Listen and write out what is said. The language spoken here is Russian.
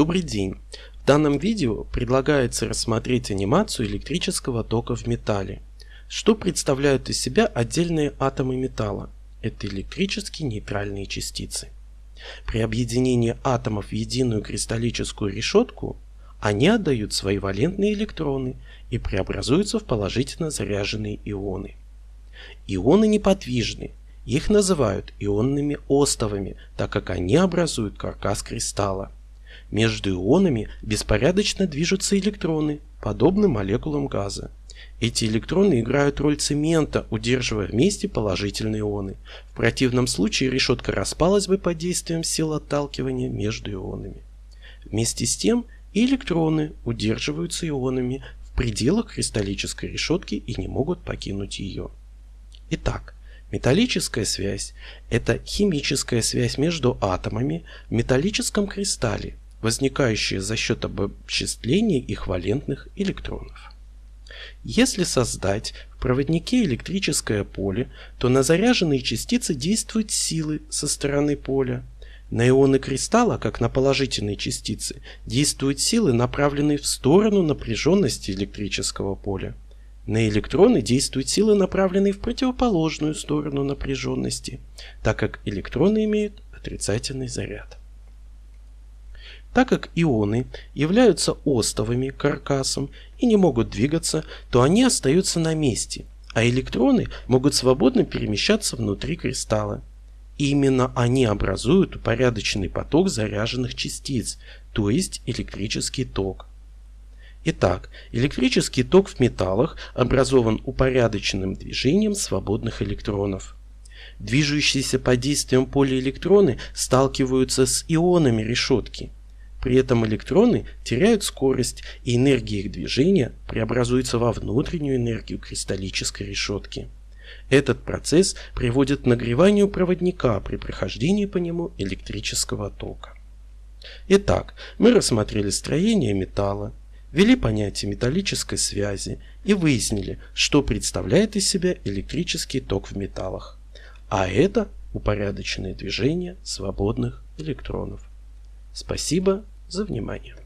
Добрый день! В данном видео предлагается рассмотреть анимацию электрического тока в металле. Что представляют из себя отдельные атомы металла? Это электрически нейтральные частицы. При объединении атомов в единую кристаллическую решетку они отдают свои валентные электроны и преобразуются в положительно заряженные ионы. Ионы неподвижны, их называют ионными остовами, так как они образуют каркас кристалла. Между ионами беспорядочно движутся электроны, подобно молекулам газа. Эти электроны играют роль цемента, удерживая вместе положительные ионы. В противном случае решетка распалась бы под действием сил отталкивания между ионами. Вместе с тем и электроны удерживаются ионами в пределах кристаллической решетки и не могут покинуть ее. Итак, металлическая связь – это химическая связь между атомами в металлическом кристалле, возникающая за счет обобществления их валентных электронов. Если создать в проводнике электрическое поле, то на заряженные частицы действуют силы со стороны поля. На ионы кристалла, как на положительные частицы, действуют силы, направленные в сторону напряженности электрического поля. На электроны действуют силы, направленные в противоположную сторону напряженности, так как электроны имеют отрицательный заряд. Так как ионы являются остовыми каркасом и не могут двигаться, то они остаются на месте, а электроны могут свободно перемещаться внутри кристалла. Именно они образуют упорядоченный поток заряженных частиц, то есть электрический ток. Итак, электрический ток в металлах образован упорядоченным движением свободных электронов. Движущиеся под действием поля электроны сталкиваются с ионами решетки. При этом электроны теряют скорость, и энергия их движения преобразуется во внутреннюю энергию кристаллической решетки. Этот процесс приводит к нагреванию проводника при прохождении по нему электрического тока. Итак, мы рассмотрели строение металла, ввели понятие металлической связи и выяснили, что представляет из себя электрический ток в металлах. А это упорядоченное движение свободных электронов. Спасибо за внимание.